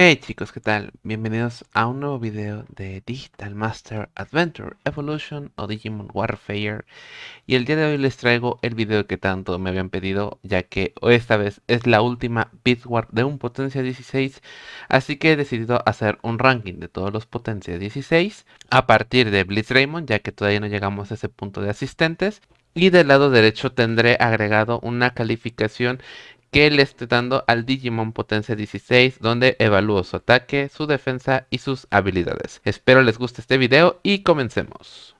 Hey chicos, ¿qué tal? Bienvenidos a un nuevo video de Digital Master Adventure Evolution o Digimon Warfare. Y el día de hoy les traigo el video que tanto me habían pedido ya que esta vez es la última Bitwar de un potencia 16 así que he decidido hacer un ranking de todos los potencia 16 a partir de Blitz Raymond ya que todavía no llegamos a ese punto de asistentes. Y del lado derecho tendré agregado una calificación que le esté dando al Digimon Potencia 16 donde evalúo su ataque, su defensa y sus habilidades. Espero les guste este video y comencemos.